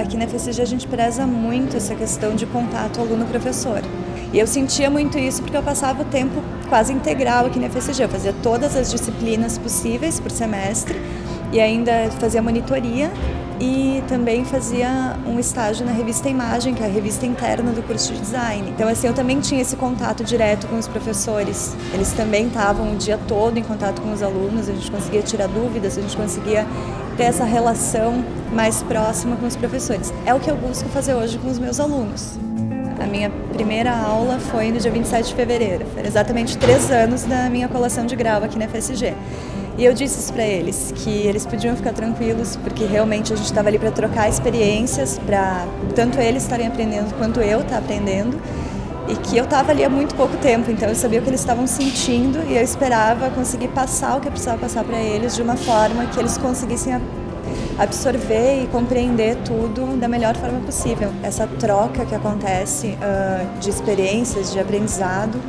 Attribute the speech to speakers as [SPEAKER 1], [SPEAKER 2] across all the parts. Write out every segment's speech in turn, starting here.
[SPEAKER 1] aqui na FSG a gente preza muito essa questão de contato aluno-professor. E eu sentia muito isso porque eu passava o tempo quase integral aqui na FSG. Eu fazia todas as disciplinas possíveis por semestre e ainda fazia monitoria e também fazia um estágio na revista Imagem, que é a revista interna do curso de design. Então assim, eu também tinha esse contato direto com os professores. Eles também estavam o dia todo em contato com os alunos, a gente conseguia tirar dúvidas, a gente conseguia ter essa relação mais próxima com os professores. É o que eu busco fazer hoje com os meus alunos. A minha primeira aula foi no dia 27 de fevereiro, foi exatamente três anos da minha colação de grau aqui na FSG. E eu disse isso para eles, que eles podiam ficar tranquilos, porque realmente a gente estava ali para trocar experiências, para tanto eles estarem aprendendo quanto eu estar tá aprendendo, e que eu estava ali há muito pouco tempo, então eu sabia o que eles estavam sentindo e eu esperava conseguir passar o que eu precisava passar para eles de uma forma que eles conseguissem absorver e compreender tudo da melhor forma possível. Essa troca que acontece uh, de experiências, de aprendizado,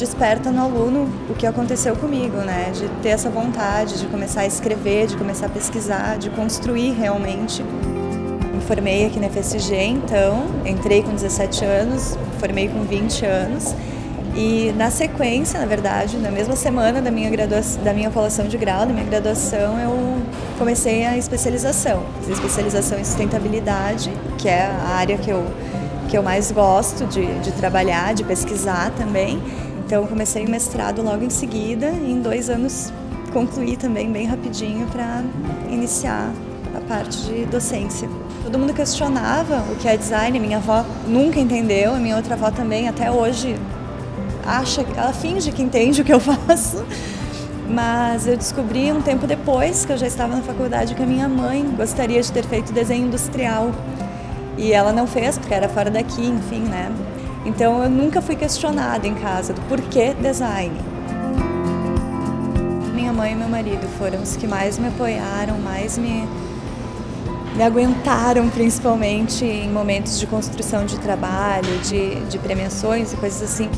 [SPEAKER 1] desperta no aluno o que aconteceu comigo, né? De ter essa vontade de começar a escrever, de começar a pesquisar, de construir realmente. Me formei aqui na FSG, então, entrei com 17 anos, formei com 20 anos e na sequência, na verdade, na mesma semana da minha graduação, da minha colação de grau, da minha graduação, eu comecei a especialização. Fiz especialização em sustentabilidade, que é a área que eu, que eu mais gosto de, de trabalhar, de pesquisar também. Então comecei o mestrado logo em seguida e em dois anos concluí também bem rapidinho para iniciar a parte de docência. Todo mundo questionava o que é design, minha avó nunca entendeu, a minha outra avó também, até hoje acha, ela finge que entende o que eu faço. Mas eu descobri um tempo depois, que eu já estava na faculdade, que a minha mãe gostaria de ter feito desenho industrial. E ela não fez, porque era fora daqui, enfim, né? Então eu nunca fui questionada em casa do porquê design. Minha mãe e meu marido foram os que mais me apoiaram, mais me, me aguentaram, principalmente em momentos de construção de trabalho, de, de premiações e coisas assim.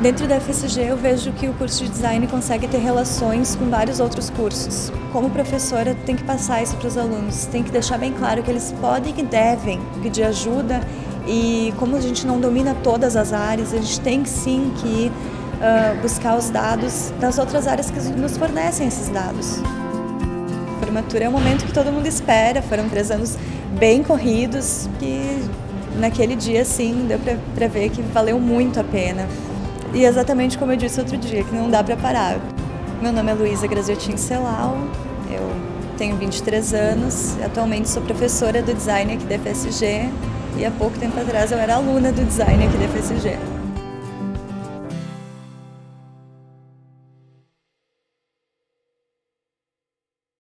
[SPEAKER 1] Dentro da FSG eu vejo que o curso de design consegue ter relações com vários outros cursos. Como professora tem que passar isso para os alunos, tem que deixar bem claro que eles podem e devem pedir ajuda e como a gente não domina todas as áreas, a gente tem sim que uh, buscar os dados das outras áreas que nos fornecem esses dados. A formatura é um momento que todo mundo espera, foram três anos bem corridos que naquele dia sim deu para ver que valeu muito a pena. E exatamente como eu disse outro dia, que não dá para parar. Meu nome é Luísa Graziotin Celal, eu tenho 23 anos, atualmente sou professora do design aqui da FSG e há pouco tempo atrás eu era aluna do design aqui da FSG.